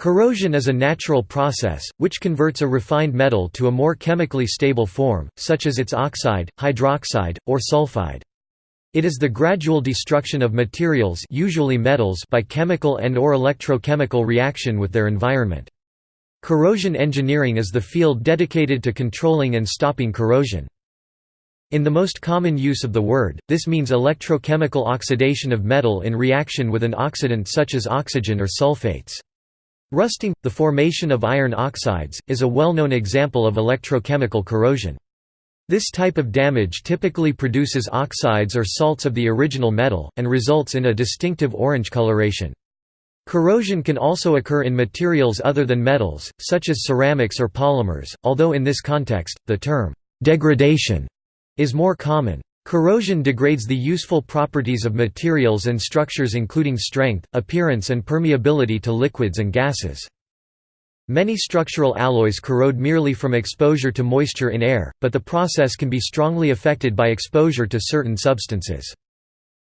Corrosion is a natural process, which converts a refined metal to a more chemically stable form, such as its oxide, hydroxide, or sulfide. It is the gradual destruction of materials usually metals by chemical and or electrochemical reaction with their environment. Corrosion engineering is the field dedicated to controlling and stopping corrosion. In the most common use of the word, this means electrochemical oxidation of metal in reaction with an oxidant such as oxygen or sulfates. Rusting, the formation of iron oxides, is a well-known example of electrochemical corrosion. This type of damage typically produces oxides or salts of the original metal, and results in a distinctive orange coloration. Corrosion can also occur in materials other than metals, such as ceramics or polymers, although in this context, the term, degradation, is more common. Corrosion degrades the useful properties of materials and structures including strength, appearance and permeability to liquids and gases. Many structural alloys corrode merely from exposure to moisture in air, but the process can be strongly affected by exposure to certain substances.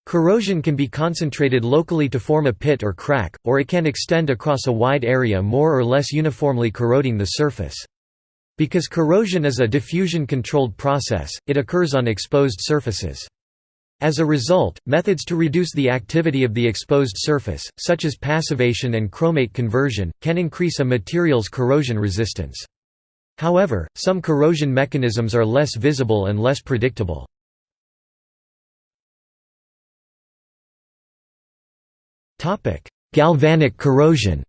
Corrosion can be concentrated locally to form a pit or crack, or it can extend across a wide area more or less uniformly corroding the surface. Because corrosion is a diffusion-controlled process, it occurs on exposed surfaces. As a result, methods to reduce the activity of the exposed surface, such as passivation and chromate conversion, can increase a material's corrosion resistance. However, some corrosion mechanisms are less visible and less predictable. Galvanic corrosion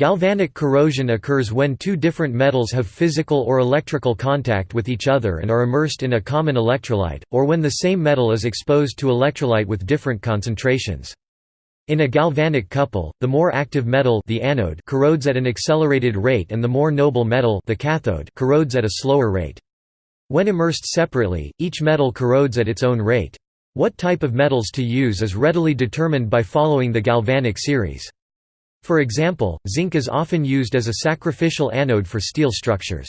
Galvanic corrosion occurs when two different metals have physical or electrical contact with each other and are immersed in a common electrolyte, or when the same metal is exposed to electrolyte with different concentrations. In a galvanic couple, the more active metal the anode corrodes at an accelerated rate and the more noble metal the cathode corrodes at a slower rate. When immersed separately, each metal corrodes at its own rate. What type of metals to use is readily determined by following the galvanic series. For example, zinc is often used as a sacrificial anode for steel structures.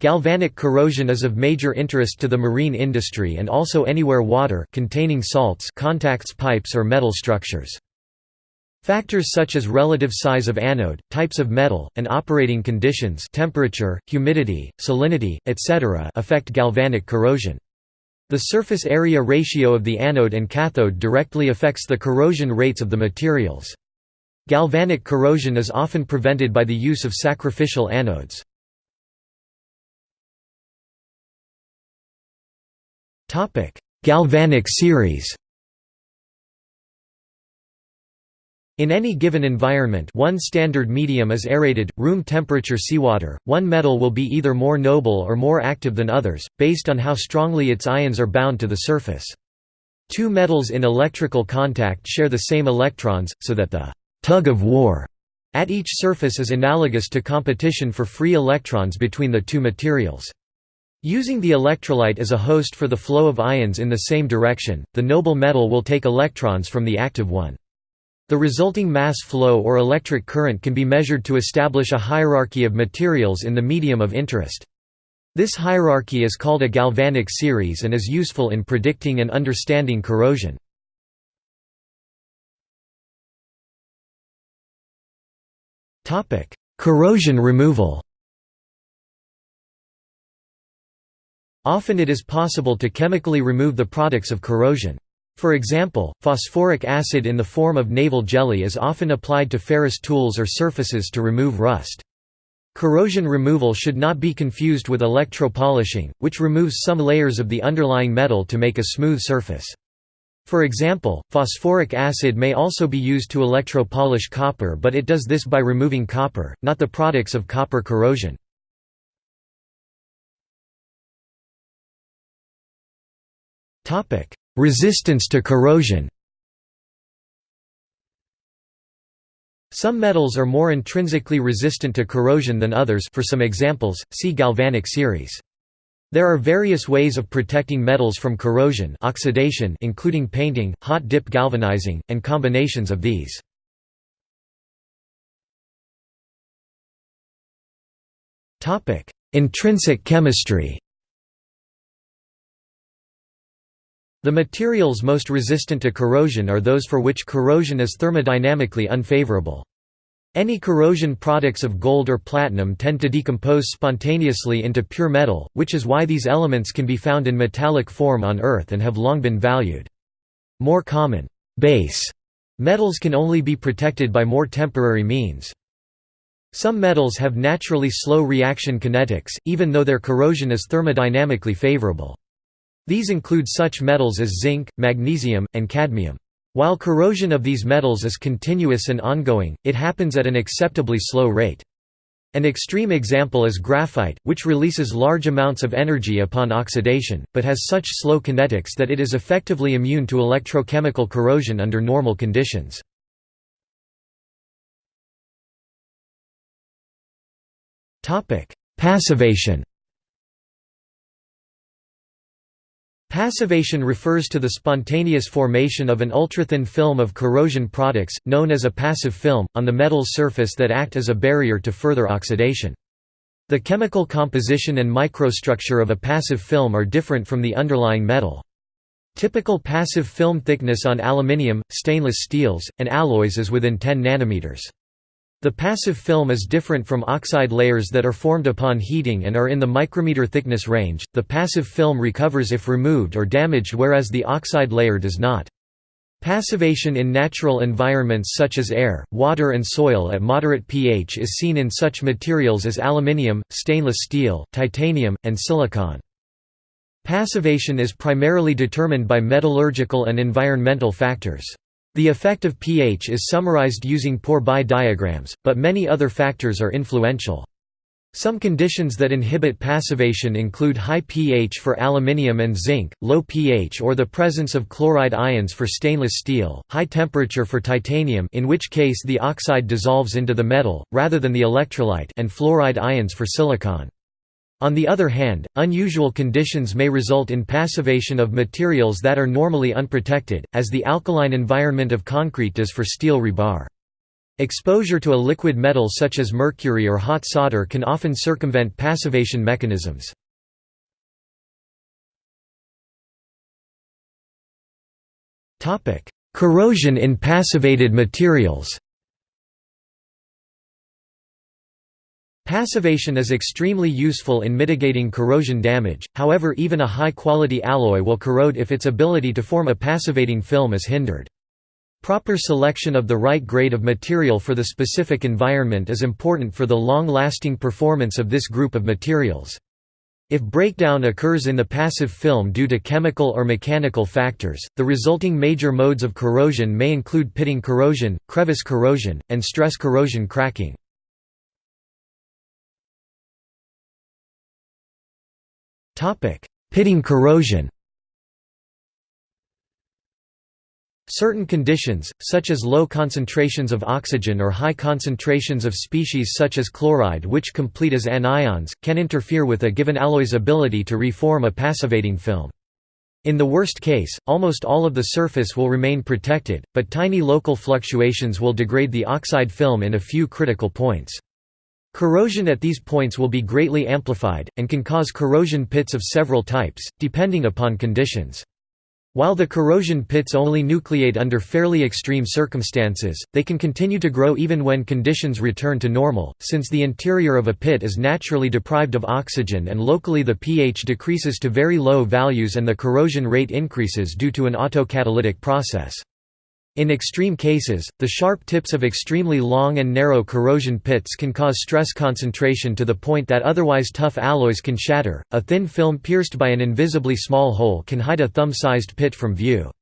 Galvanic corrosion is of major interest to the marine industry and also anywhere water containing salts contacts pipes or metal structures. Factors such as relative size of anode, types of metal, and operating conditions temperature, humidity, salinity, etc. affect galvanic corrosion. The surface area ratio of the anode and cathode directly affects the corrosion rates of the materials. Galvanic corrosion is often prevented by the use of sacrificial anodes. Galvanic series In any given environment one standard medium is aerated, room temperature seawater, one metal will be either more noble or more active than others, based on how strongly its ions are bound to the surface. Two metals in electrical contact share the same electrons, so that the tug of war at each surface is analogous to competition for free electrons between the two materials. Using the electrolyte as a host for the flow of ions in the same direction, the noble metal will take electrons from the active one. The resulting mass flow or electric current can be measured to establish a hierarchy of materials in the medium of interest. This hierarchy is called a galvanic series and is useful in predicting and understanding corrosion. Corrosion removal Often it is possible to chemically remove the products of corrosion. For example, phosphoric acid in the form of naval jelly is often applied to ferrous tools or surfaces to remove rust. Corrosion removal should not be confused with electropolishing, which removes some layers of the underlying metal to make a smooth surface. For example, phosphoric acid may also be used to electropolish copper but it does this by removing copper, not the products of copper corrosion. Resistance to corrosion Some metals are more intrinsically resistant to corrosion than others for some examples, see galvanic series. There are various ways of protecting metals from corrosion oxidation including painting, hot dip galvanizing, and combinations of these. Intrinsic chemistry The materials most resistant to corrosion are those for which corrosion is thermodynamically unfavorable. Any corrosion products of gold or platinum tend to decompose spontaneously into pure metal, which is why these elements can be found in metallic form on Earth and have long been valued. More common base metals can only be protected by more temporary means. Some metals have naturally slow reaction kinetics, even though their corrosion is thermodynamically favorable. These include such metals as zinc, magnesium, and cadmium. While corrosion of these metals is continuous and ongoing, it happens at an acceptably slow rate. An extreme example is graphite, which releases large amounts of energy upon oxidation, but has such slow kinetics that it is effectively immune to electrochemical corrosion under normal conditions. Passivation Passivation refers to the spontaneous formation of an ultrathin film of corrosion products, known as a passive film, on the metal's surface that act as a barrier to further oxidation. The chemical composition and microstructure of a passive film are different from the underlying metal. Typical passive film thickness on aluminium, stainless steels, and alloys is within 10 nanometers. The passive film is different from oxide layers that are formed upon heating and are in the micrometer thickness range. The passive film recovers if removed or damaged, whereas the oxide layer does not. Passivation in natural environments such as air, water and soil at moderate pH is seen in such materials as aluminium, stainless steel, titanium, and silicon. Passivation is primarily determined by metallurgical and environmental factors. The effect of pH is summarized using Pourbaix diagrams, but many other factors are influential. Some conditions that inhibit passivation include high pH for aluminium and zinc, low pH or the presence of chloride ions for stainless steel, high temperature for titanium in which case the oxide dissolves into the metal, rather than the electrolyte and fluoride ions for silicon. On the other hand, unusual conditions may result in passivation of materials that are normally unprotected, as the alkaline environment of concrete does for steel rebar. Exposure to a liquid metal such as mercury or hot solder can often circumvent passivation mechanisms. Corrosion in passivated materials Passivation is extremely useful in mitigating corrosion damage, however even a high-quality alloy will corrode if its ability to form a passivating film is hindered. Proper selection of the right grade of material for the specific environment is important for the long-lasting performance of this group of materials. If breakdown occurs in the passive film due to chemical or mechanical factors, the resulting major modes of corrosion may include pitting corrosion, crevice corrosion, and stress corrosion cracking. Pitting corrosion Certain conditions, such as low concentrations of oxygen or high concentrations of species such as chloride which complete as anions, can interfere with a given alloy's ability to reform a passivating film. In the worst case, almost all of the surface will remain protected, but tiny local fluctuations will degrade the oxide film in a few critical points. Corrosion at these points will be greatly amplified, and can cause corrosion pits of several types, depending upon conditions. While the corrosion pits only nucleate under fairly extreme circumstances, they can continue to grow even when conditions return to normal, since the interior of a pit is naturally deprived of oxygen and locally the pH decreases to very low values and the corrosion rate increases due to an autocatalytic process. In extreme cases, the sharp tips of extremely long and narrow corrosion pits can cause stress concentration to the point that otherwise tough alloys can shatter. A thin film pierced by an invisibly small hole can hide a thumb-sized pit from view.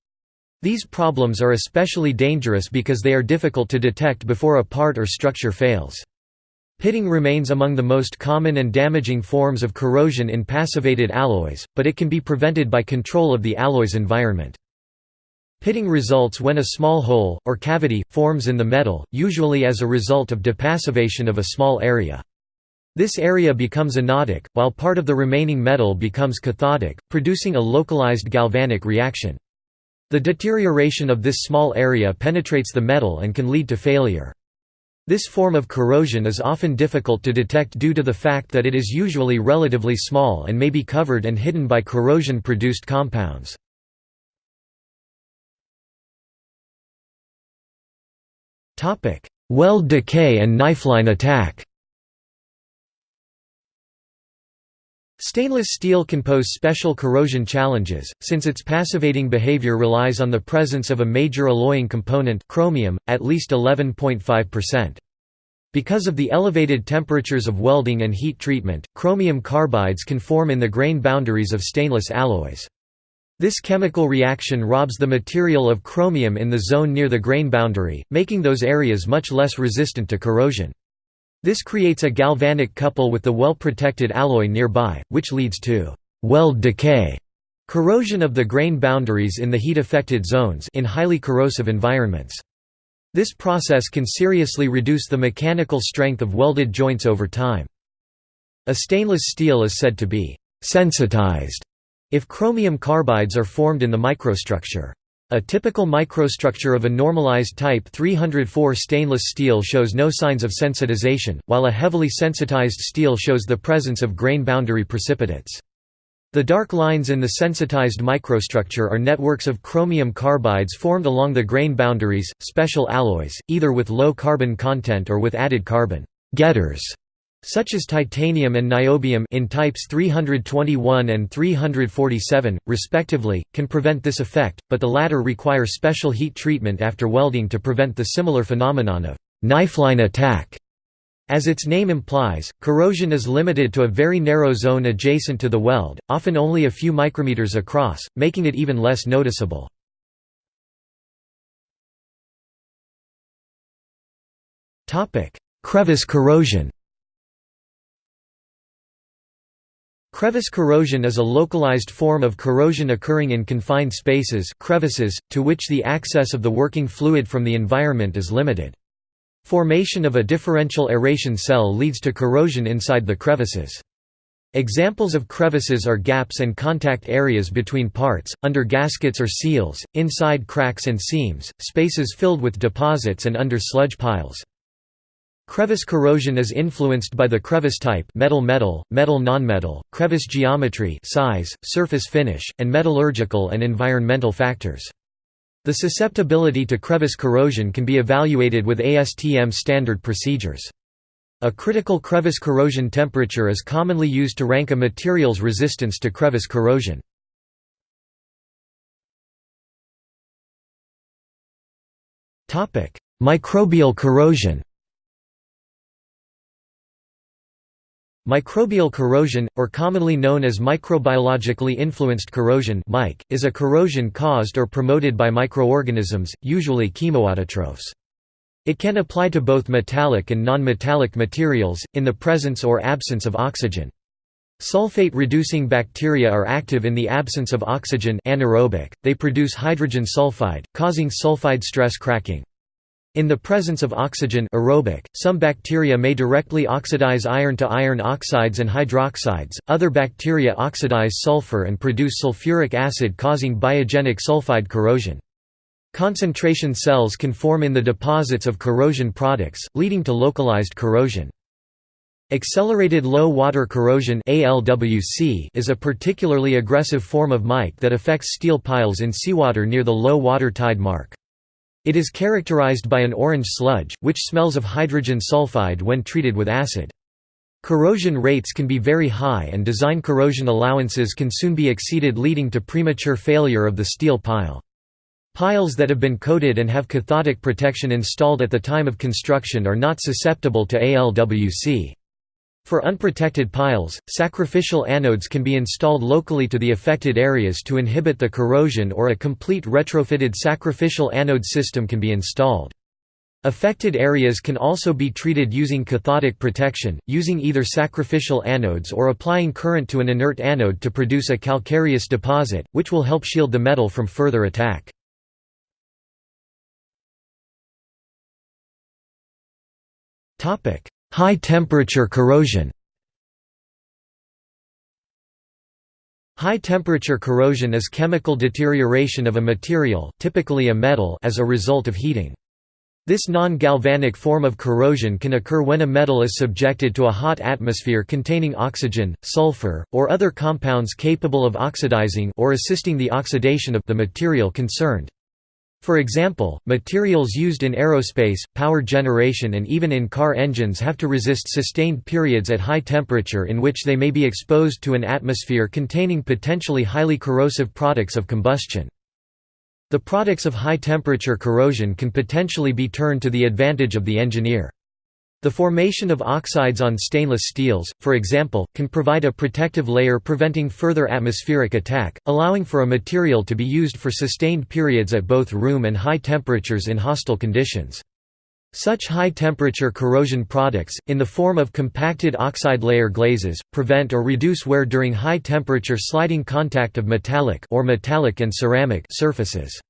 These problems are especially dangerous because they are difficult to detect before a part or structure fails. Pitting remains among the most common and damaging forms of corrosion in passivated alloys, but it can be prevented by control of the alloy's environment. Pitting results when a small hole, or cavity, forms in the metal, usually as a result of depassivation of a small area. This area becomes anodic, while part of the remaining metal becomes cathodic, producing a localized galvanic reaction. The deterioration of this small area penetrates the metal and can lead to failure. This form of corrosion is often difficult to detect due to the fact that it is usually relatively small and may be covered and hidden by corrosion-produced compounds. Weld decay and knifeline attack Stainless steel can pose special corrosion challenges, since its passivating behavior relies on the presence of a major alloying component chromium, at least 11.5%. Because of the elevated temperatures of welding and heat treatment, chromium carbides can form in the grain boundaries of stainless alloys. This chemical reaction robs the material of chromium in the zone near the grain boundary, making those areas much less resistant to corrosion. This creates a galvanic couple with the well-protected alloy nearby, which leads to weld decay, corrosion of the grain boundaries in the heat-affected zones in highly corrosive environments. This process can seriously reduce the mechanical strength of welded joints over time. A stainless steel is said to be sensitized if chromium carbides are formed in the microstructure. A typical microstructure of a normalized Type 304 stainless steel shows no signs of sensitization, while a heavily sensitized steel shows the presence of grain boundary precipitates. The dark lines in the sensitized microstructure are networks of chromium carbides formed along the grain boundaries, special alloys, either with low carbon content or with added carbon getters such as titanium and niobium in types 321 and 347, respectively, can prevent this effect, but the latter require special heat treatment after welding to prevent the similar phenomenon of knifeline attack. As its name implies, corrosion is limited to a very narrow zone adjacent to the weld, often only a few micrometers across, making it even less noticeable. Crevice corrosion Crevice corrosion is a localized form of corrosion occurring in confined spaces crevices, to which the access of the working fluid from the environment is limited. Formation of a differential aeration cell leads to corrosion inside the crevices. Examples of crevices are gaps and contact areas between parts, under gaskets or seals, inside cracks and seams, spaces filled with deposits and under sludge piles. Crevice corrosion is influenced by the crevice type metal-metal, metal-nonmetal, crevice geometry size, surface finish, and metallurgical and environmental factors. The susceptibility to crevice corrosion can be evaluated with ASTM standard procedures. A critical crevice corrosion temperature is commonly used to rank a material's resistance to crevice corrosion. Microbial corrosion Microbial corrosion, or commonly known as microbiologically influenced corrosion is a corrosion caused or promoted by microorganisms, usually chemoautotrophs. It can apply to both metallic and non-metallic materials, in the presence or absence of oxygen. Sulfate-reducing bacteria are active in the absence of oxygen anaerobic, they produce hydrogen sulfide, causing sulfide stress cracking. In the presence of oxygen aerobic, some bacteria may directly oxidize iron to iron oxides and hydroxides, other bacteria oxidize sulfur and produce sulfuric acid causing biogenic sulfide corrosion. Concentration cells can form in the deposits of corrosion products, leading to localized corrosion. Accelerated low water corrosion is a particularly aggressive form of mic that affects steel piles in seawater near the low water tide mark. It is characterized by an orange sludge, which smells of hydrogen sulfide when treated with acid. Corrosion rates can be very high and design corrosion allowances can soon be exceeded leading to premature failure of the steel pile. Piles that have been coated and have cathodic protection installed at the time of construction are not susceptible to ALWC. For unprotected piles, sacrificial anodes can be installed locally to the affected areas to inhibit the corrosion or a complete retrofitted sacrificial anode system can be installed. Affected areas can also be treated using cathodic protection, using either sacrificial anodes or applying current to an inert anode to produce a calcareous deposit, which will help shield the metal from further attack. High-temperature corrosion High-temperature corrosion is chemical deterioration of a material typically a metal as a result of heating. This non-galvanic form of corrosion can occur when a metal is subjected to a hot atmosphere containing oxygen, sulfur, or other compounds capable of oxidizing or assisting the oxidation of the material concerned. For example, materials used in aerospace, power generation and even in car engines have to resist sustained periods at high temperature in which they may be exposed to an atmosphere containing potentially highly corrosive products of combustion. The products of high temperature corrosion can potentially be turned to the advantage of the engineer. The formation of oxides on stainless steels, for example, can provide a protective layer preventing further atmospheric attack, allowing for a material to be used for sustained periods at both room and high temperatures in hostile conditions. Such high-temperature corrosion products, in the form of compacted oxide layer glazes, prevent or reduce wear during high-temperature sliding contact of metallic or metallic and ceramic surfaces.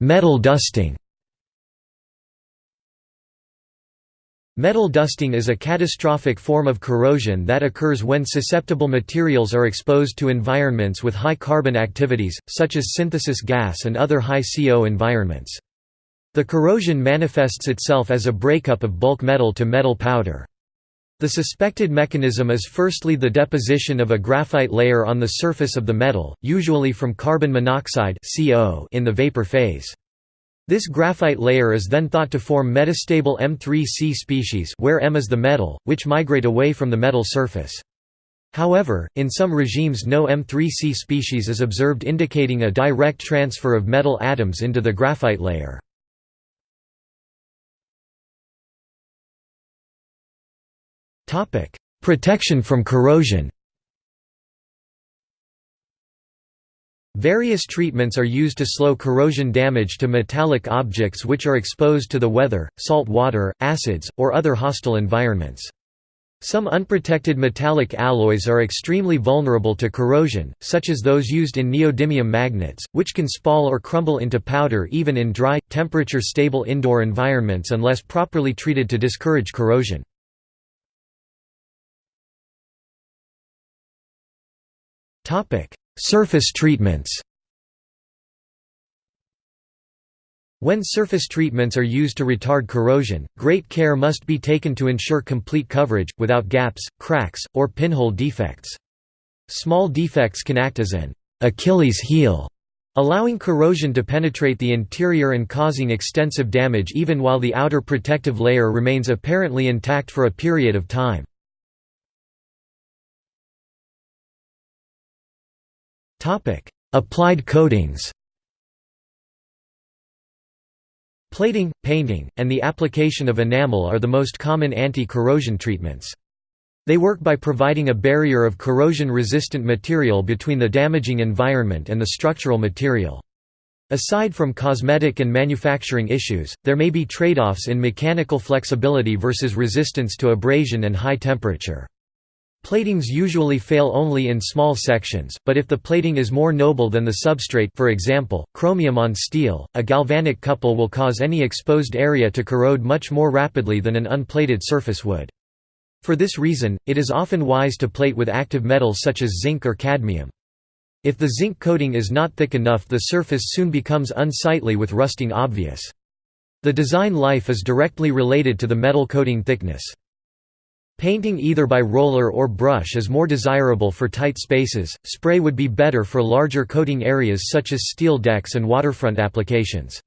Metal dusting Metal dusting is a catastrophic form of corrosion that occurs when susceptible materials are exposed to environments with high carbon activities, such as synthesis gas and other high CO environments. The corrosion manifests itself as a breakup of bulk metal to metal powder. The suspected mechanism is firstly the deposition of a graphite layer on the surface of the metal, usually from carbon monoxide in the vapor phase. This graphite layer is then thought to form metastable M3C species where M is the metal, which migrate away from the metal surface. However, in some regimes no M3C species is observed indicating a direct transfer of metal atoms into the graphite layer. Topic: Protection from corrosion. Various treatments are used to slow corrosion damage to metallic objects which are exposed to the weather, salt water, acids, or other hostile environments. Some unprotected metallic alloys are extremely vulnerable to corrosion, such as those used in neodymium magnets, which can spall or crumble into powder even in dry, temperature-stable indoor environments unless properly treated to discourage corrosion. Surface treatments When surface treatments are used to retard corrosion, great care must be taken to ensure complete coverage, without gaps, cracks, or pinhole defects. Small defects can act as an Achilles heel, allowing corrosion to penetrate the interior and causing extensive damage even while the outer protective layer remains apparently intact for a period of time. Applied coatings Plating, painting, and the application of enamel are the most common anti-corrosion treatments. They work by providing a barrier of corrosion-resistant material between the damaging environment and the structural material. Aside from cosmetic and manufacturing issues, there may be trade-offs in mechanical flexibility versus resistance to abrasion and high temperature. Platings usually fail only in small sections, but if the plating is more noble than the substrate for example, chromium on steel, a galvanic couple will cause any exposed area to corrode much more rapidly than an unplated surface would. For this reason, it is often wise to plate with active metals such as zinc or cadmium. If the zinc coating is not thick enough the surface soon becomes unsightly with rusting obvious. The design life is directly related to the metal coating thickness. Painting either by roller or brush is more desirable for tight spaces, spray would be better for larger coating areas such as steel decks and waterfront applications.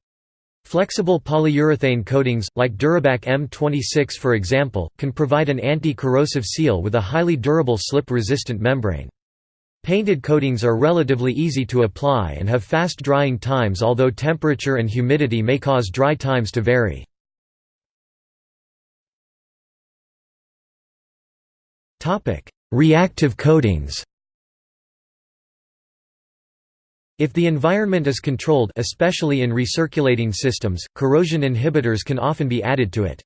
Flexible polyurethane coatings, like Durabak M26 for example, can provide an anti-corrosive seal with a highly durable slip-resistant membrane. Painted coatings are relatively easy to apply and have fast drying times although temperature and humidity may cause dry times to vary. Topic: Reactive coatings. If the environment is controlled especially in recirculating systems, corrosion inhibitors can often be added to it.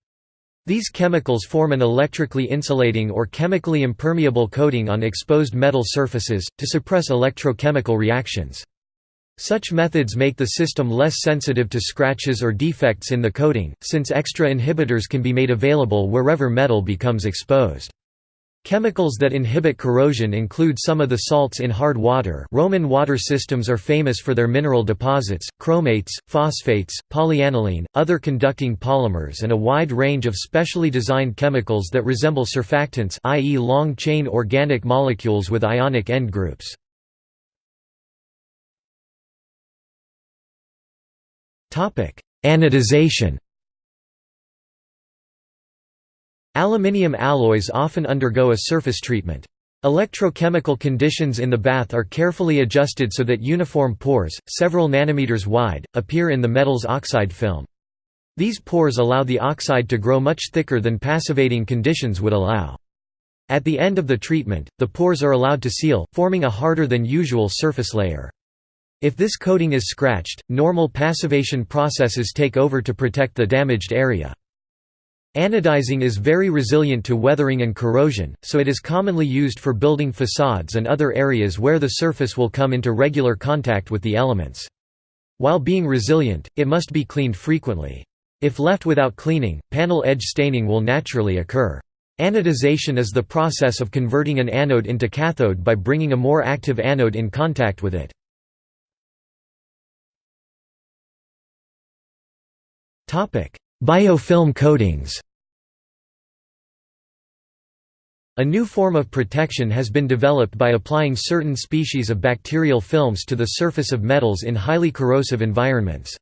These chemicals form an electrically insulating or chemically impermeable coating on exposed metal surfaces, to suppress electrochemical reactions. Such methods make the system less sensitive to scratches or defects in the coating, since extra inhibitors can be made available wherever metal becomes exposed. Chemicals that inhibit corrosion include some of the salts in hard water Roman water systems are famous for their mineral deposits, chromates, phosphates, polyaniline, other conducting polymers and a wide range of specially designed chemicals that resemble surfactants i.e. long-chain organic molecules with ionic end groups. Anodization Aluminium alloys often undergo a surface treatment. Electrochemical conditions in the bath are carefully adjusted so that uniform pores, several nanometers wide, appear in the metal's oxide film. These pores allow the oxide to grow much thicker than passivating conditions would allow. At the end of the treatment, the pores are allowed to seal, forming a harder than usual surface layer. If this coating is scratched, normal passivation processes take over to protect the damaged area. Anodizing is very resilient to weathering and corrosion, so it is commonly used for building facades and other areas where the surface will come into regular contact with the elements. While being resilient, it must be cleaned frequently. If left without cleaning, panel edge staining will naturally occur. Anodization is the process of converting an anode into cathode by bringing a more active anode in contact with it. Biofilm coatings A new form of protection has been developed by applying certain species of bacterial films to the surface of metals in highly corrosive environments.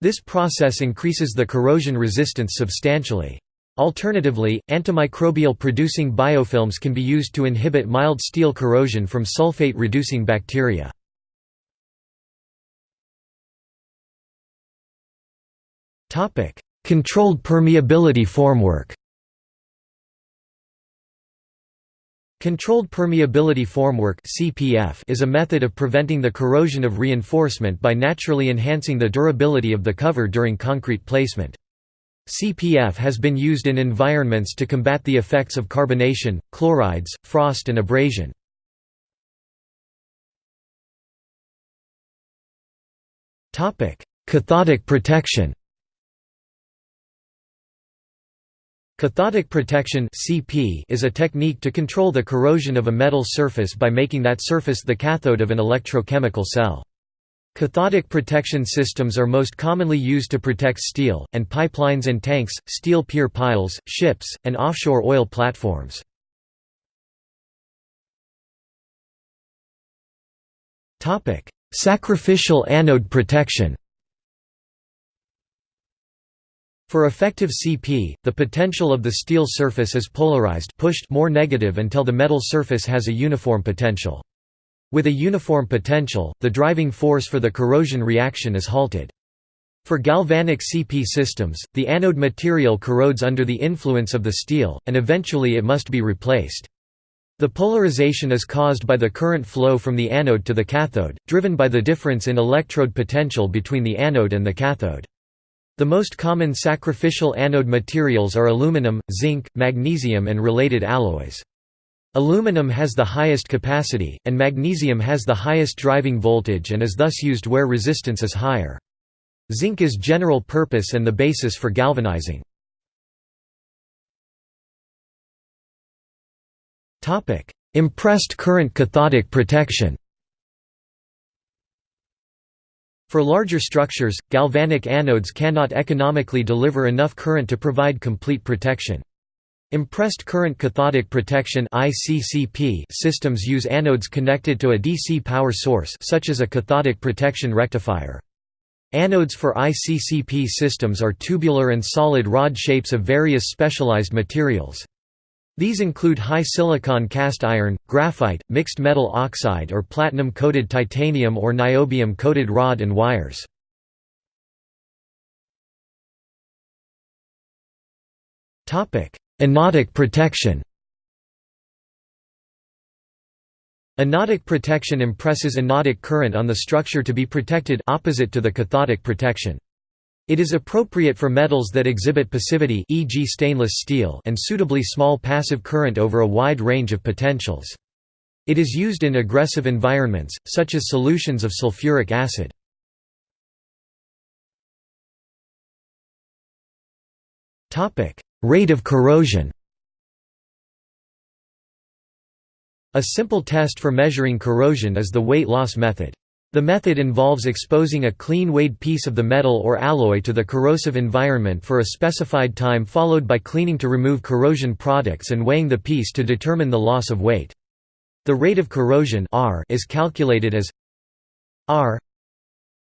This process increases the corrosion resistance substantially. Alternatively, antimicrobial producing biofilms can be used to inhibit mild steel corrosion from sulfate-reducing bacteria. Controlled permeability formwork Controlled permeability formwork (CPF) is a method of preventing the corrosion of reinforcement by naturally enhancing the durability of the cover during concrete placement. CPF has been used in environments to combat the effects of carbonation, chlorides, frost and abrasion. Cathodic protection Cathodic protection (CP) is a technique to control the corrosion of a metal surface by making that surface the cathode of an electrochemical cell. Cathodic protection systems are most commonly used to protect steel, and pipelines and tanks, steel pier piles, ships, and offshore oil platforms. Sacrificial anode protection For effective CP, the potential of the steel surface is polarized pushed more negative until the metal surface has a uniform potential. With a uniform potential, the driving force for the corrosion reaction is halted. For galvanic CP systems, the anode material corrodes under the influence of the steel, and eventually it must be replaced. The polarization is caused by the current flow from the anode to the cathode, driven by the difference in electrode potential between the anode and the cathode. The most common sacrificial anode materials are aluminum, zinc, magnesium and related alloys. Aluminum has the highest capacity, and magnesium has the highest driving voltage and is thus used where resistance is higher. Zinc is general purpose and the basis for galvanizing. Impressed current cathodic protection For larger structures, galvanic anodes cannot economically deliver enough current to provide complete protection. Impressed current cathodic protection systems use anodes connected to a DC power source such as a cathodic protection rectifier. Anodes for ICCP systems are tubular and solid rod shapes of various specialized materials. These include high silicon cast iron, graphite, mixed metal oxide or platinum-coated titanium or niobium-coated rod and wires. Anodic protection Anodic protection impresses anodic current on the structure to be protected opposite to the cathodic protection. It is appropriate for metals that exhibit passivity e.g. stainless steel and suitably small passive current over a wide range of potentials. It is used in aggressive environments, such as solutions of sulfuric acid. Rate of corrosion A simple test for measuring corrosion is the weight loss method. The method involves exposing a clean weighed piece of the metal or alloy to the corrosive environment for a specified time followed by cleaning to remove corrosion products and weighing the piece to determine the loss of weight. The rate of corrosion R is calculated as R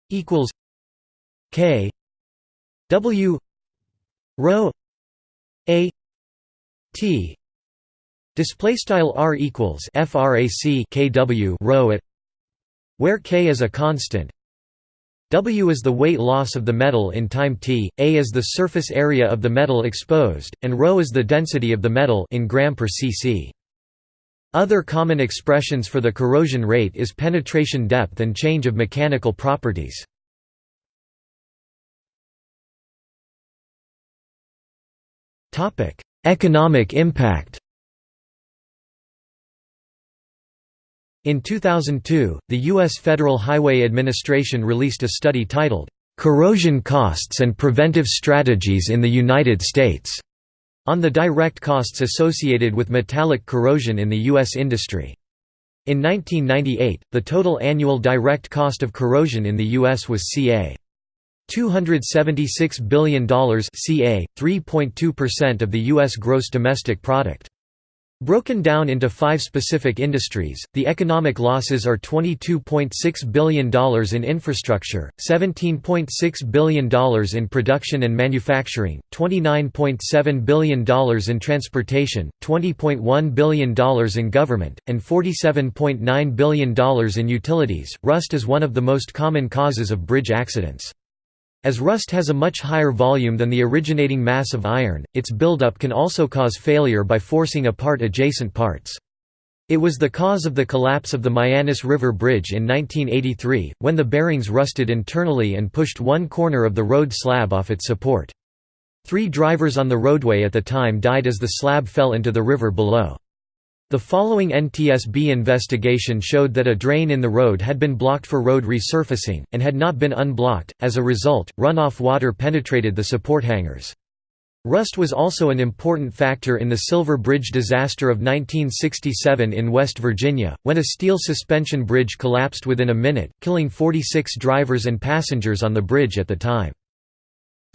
equals K W rho A T display style R equals frac kW rho at where k is a constant W is the weight loss of the metal in time t, A is the surface area of the metal exposed, and ρ is the density of the metal in gram per cc. Other common expressions for the corrosion rate is penetration depth and change of mechanical properties. Economic impact In 2002, the U.S. Federal Highway Administration released a study titled, "'Corrosion Costs and Preventive Strategies in the United States' on the direct costs associated with metallic corrosion in the U.S. industry. In 1998, the total annual direct cost of corrosion in the U.S. was ca. $276 billion ca. 3.2% of the U.S. gross domestic product. Broken down into five specific industries, the economic losses are $22.6 billion in infrastructure, $17.6 billion in production and manufacturing, $29.7 billion in transportation, $20.1 billion in government, and $47.9 billion in utilities. Rust is one of the most common causes of bridge accidents. As rust has a much higher volume than the originating mass of iron, its buildup can also cause failure by forcing apart adjacent parts. It was the cause of the collapse of the Mianus River Bridge in 1983, when the bearings rusted internally and pushed one corner of the road slab off its support. Three drivers on the roadway at the time died as the slab fell into the river below. The following NTSB investigation showed that a drain in the road had been blocked for road resurfacing, and had not been unblocked, as a result, runoff water penetrated the support hangers. Rust was also an important factor in the Silver Bridge disaster of 1967 in West Virginia, when a steel suspension bridge collapsed within a minute, killing 46 drivers and passengers on the bridge at the time.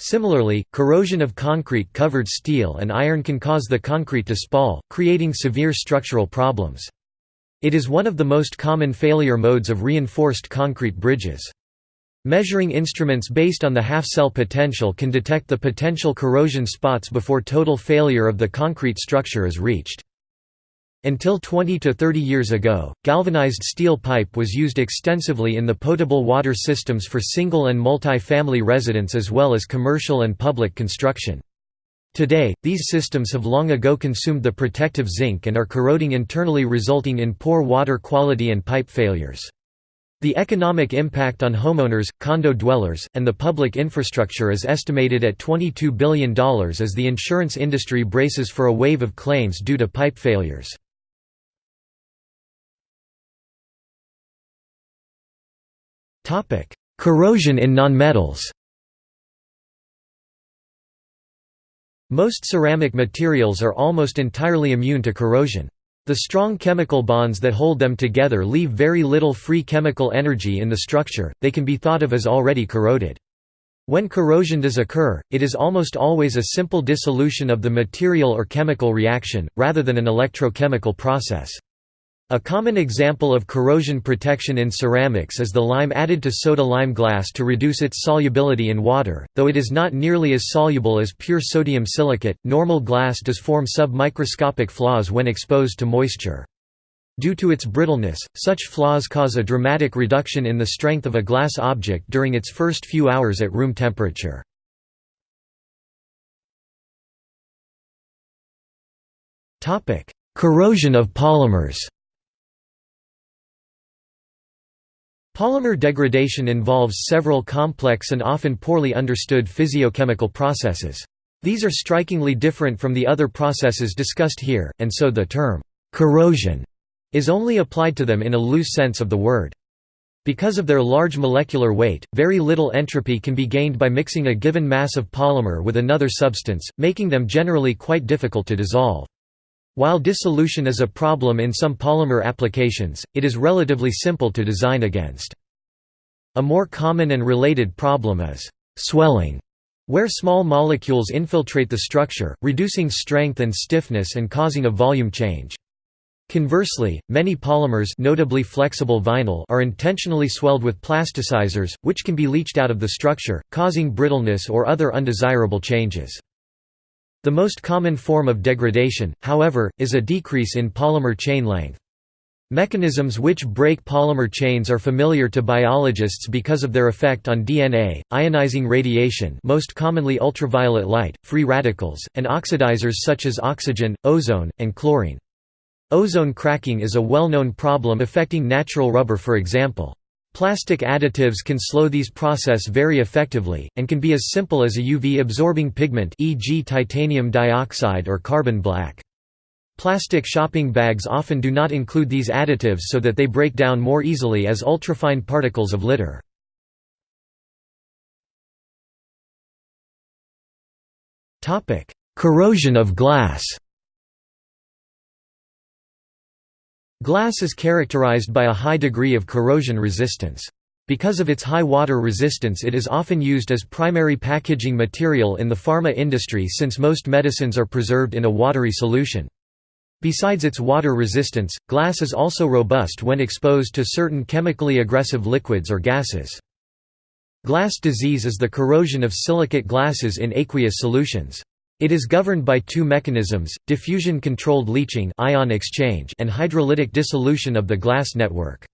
Similarly, corrosion of concrete-covered steel and iron can cause the concrete to spall, creating severe structural problems. It is one of the most common failure modes of reinforced concrete bridges. Measuring instruments based on the half-cell potential can detect the potential corrosion spots before total failure of the concrete structure is reached. Until 20 to 30 years ago, galvanized steel pipe was used extensively in the potable water systems for single and multi-family residents as well as commercial and public construction. Today, these systems have long ago consumed the protective zinc and are corroding internally resulting in poor water quality and pipe failures. The economic impact on homeowners, condo dwellers, and the public infrastructure is estimated at $22 billion as the insurance industry braces for a wave of claims due to pipe failures. Corrosion in nonmetals Most ceramic materials are almost entirely immune to corrosion. The strong chemical bonds that hold them together leave very little free chemical energy in the structure, they can be thought of as already corroded. When corrosion does occur, it is almost always a simple dissolution of the material or chemical reaction, rather than an electrochemical process. A common example of corrosion protection in ceramics is the lime added to soda-lime glass to reduce its solubility in water, though it is not nearly as soluble as pure sodium silicate. Normal glass does form submicroscopic flaws when exposed to moisture. Due to its brittleness, such flaws cause a dramatic reduction in the strength of a glass object during its first few hours at room temperature. Corrosion of polymers Polymer degradation involves several complex and often poorly understood physiochemical processes. These are strikingly different from the other processes discussed here, and so the term, corrosion, is only applied to them in a loose sense of the word. Because of their large molecular weight, very little entropy can be gained by mixing a given mass of polymer with another substance, making them generally quite difficult to dissolve. While dissolution is a problem in some polymer applications, it is relatively simple to design against. A more common and related problem is swelling, where small molecules infiltrate the structure, reducing strength and stiffness and causing a volume change. Conversely, many polymers notably flexible vinyl are intentionally swelled with plasticizers, which can be leached out of the structure, causing brittleness or other undesirable changes. The most common form of degradation, however, is a decrease in polymer chain length. Mechanisms which break polymer chains are familiar to biologists because of their effect on DNA, ionizing radiation most commonly ultraviolet light, free radicals, and oxidizers such as oxygen, ozone, and chlorine. Ozone cracking is a well-known problem affecting natural rubber for example. Plastic additives can slow these process very effectively, and can be as simple as a UV-absorbing pigment e.g. titanium dioxide or carbon black. Plastic shopping bags often do not include these additives so that they break down more easily as ultrafine particles of litter. Corrosion of glass Glass is characterized by a high degree of corrosion resistance. Because of its high water resistance it is often used as primary packaging material in the pharma industry since most medicines are preserved in a watery solution. Besides its water resistance, glass is also robust when exposed to certain chemically aggressive liquids or gases. Glass disease is the corrosion of silicate glasses in aqueous solutions. It is governed by two mechanisms, diffusion-controlled leaching ion exchange and hydrolytic dissolution of the glass network.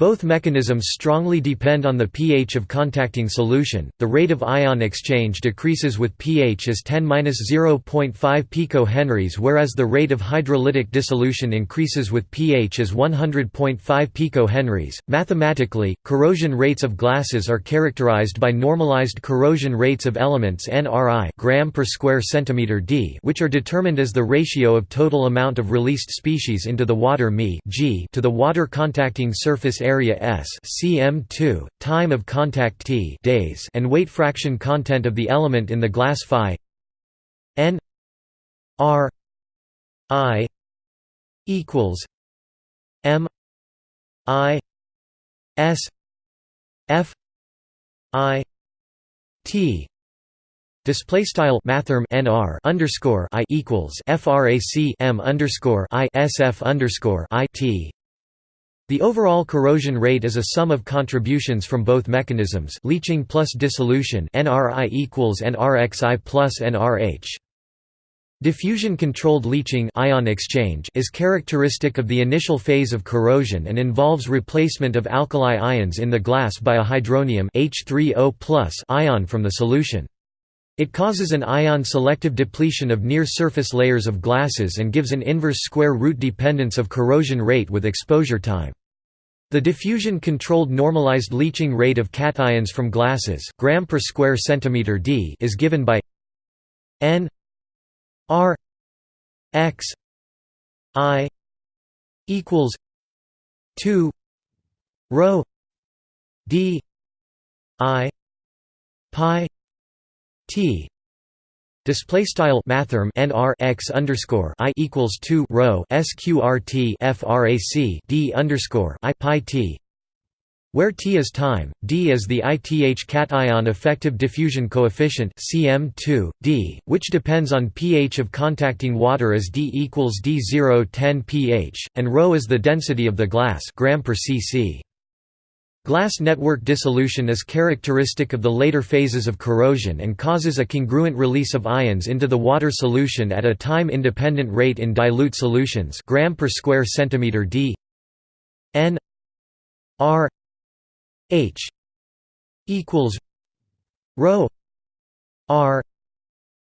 Both mechanisms strongly depend on the pH of contacting solution. The rate of ion exchange decreases with pH as 10-0.5 picohenries whereas the rate of hydrolytic dissolution increases with pH as 100.5 picohenries. Mathematically, corrosion rates of glasses are characterized by normalized corrosion rates of elements Nri gram per square centimeter d, which are determined as the ratio of total amount of released species into the water Mi g to the water contacting surface area s cm2, time of contact t days and weight fraction content of the element in the glass phi n r i equals m i s f i t. Display style mathrm nr underscore i equals frac m underscore i sf underscore i t the overall corrosion rate is a sum of contributions from both mechanisms leaching plus dissolution NRI equals NRXI plus NRH. Diffusion-controlled leaching ion exchange is characteristic of the initial phase of corrosion and involves replacement of alkali ions in the glass by a hydronium H3O ion from the solution. It causes an ion-selective depletion of near-surface layers of glasses and gives an inverse square root dependence of corrosion rate with exposure time. The diffusion-controlled normalized leaching rate of cations from glasses gram per square centimeter d is given by n r x i equals 2 rho d i pi t Display style mathrm nr x underscore i equals two rho sqrt frac d underscore i pi t, where t is time, d is the ith cation effective diffusion coefficient cm2 d, which depends on pH of contacting water as d equals d0 10 pH, and rho is the density of the glass gram per cc. Glass network dissolution is characteristic of the later phases of corrosion and causes a congruent release of ions into the water solution at a time-independent rate in dilute solutions gram per square centimeter d n r h equals rho r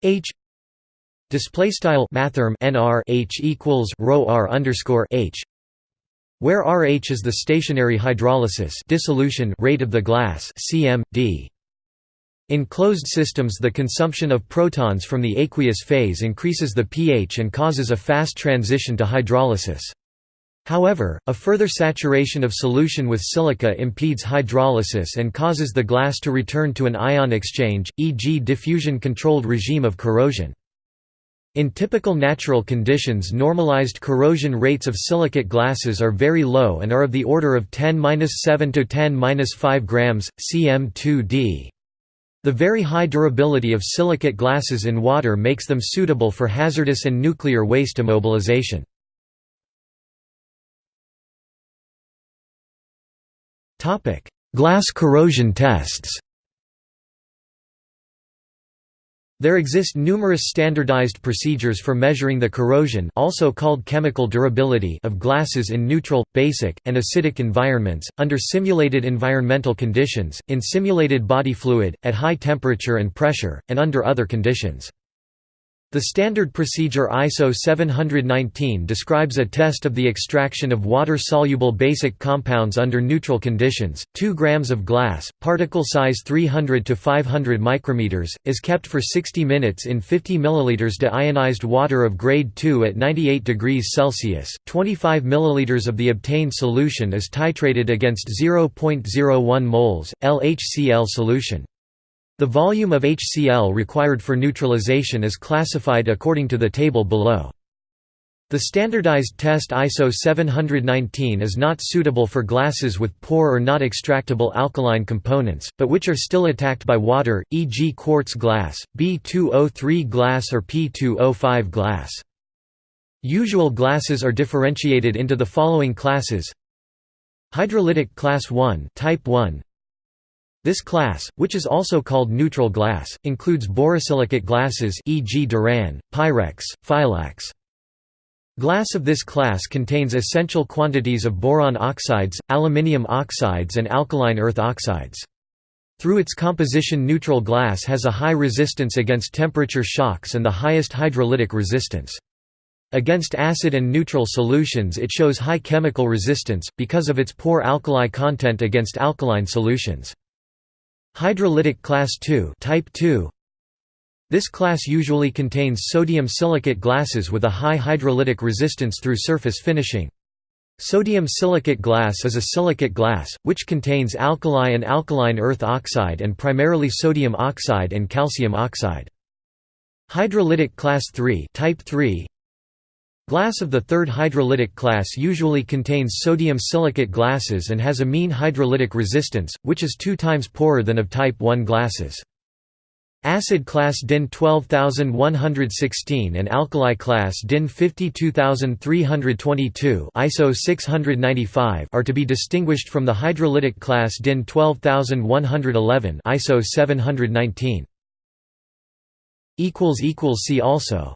h display style mathrm nr h equals rho r underscore h where RH is the stationary hydrolysis dissolution rate of the glass cm, d. In closed systems the consumption of protons from the aqueous phase increases the pH and causes a fast transition to hydrolysis. However, a further saturation of solution with silica impedes hydrolysis and causes the glass to return to an ion exchange, e.g. diffusion-controlled regime of corrosion. In typical natural conditions normalized corrosion rates of silicate glasses are very low and are of the order of 10-7 to 10-5 grams, cm2d. The very high durability of silicate glasses in water makes them suitable for hazardous and nuclear waste immobilization. Glass corrosion tests There exist numerous standardized procedures for measuring the corrosion also called chemical durability of glasses in neutral, basic, and acidic environments, under simulated environmental conditions, in simulated body fluid, at high temperature and pressure, and under other conditions. The standard procedure ISO 719 describes a test of the extraction of water-soluble basic compounds under neutral conditions. 2 grams of glass, particle size 300 to 500 micrometers, is kept for 60 minutes in 50 milliliters deionized water of grade 2 at 98 degrees Celsius. 25 milliliters of the obtained solution is titrated against 0.01 moles LHCl solution. The volume of HCl required for neutralization is classified according to the table below. The standardized test ISO 719 is not suitable for glasses with poor or not extractable alkaline components, but which are still attacked by water, e.g. quartz glass, B2O3 glass or P2O5 glass. Usual glasses are differentiated into the following classes Hydrolytic class 1 type 1 this class, which is also called neutral glass, includes borosilicate glasses e.g. Duran, Pyrex, Fiolax. Glass of this class contains essential quantities of boron oxides, aluminium oxides and alkaline earth oxides. Through its composition neutral glass has a high resistance against temperature shocks and the highest hydrolytic resistance. Against acid and neutral solutions it shows high chemical resistance, because of its poor alkali content against alkaline solutions. Hydrolytic class II type 2 This class usually contains sodium silicate glasses with a high hydrolytic resistance through surface finishing. Sodium silicate glass is a silicate glass, which contains alkali and alkaline earth oxide and primarily sodium oxide and calcium oxide. Hydrolytic class III type 3 Glass of the third hydrolytic class usually contains sodium silicate glasses and has a mean hydrolytic resistance, which is two times poorer than of type 1 glasses. Acid class DIN 12116 and alkali class DIN 52322 ISO 695 are to be distinguished from the hydrolytic class DIN 12111 ISO 719. See also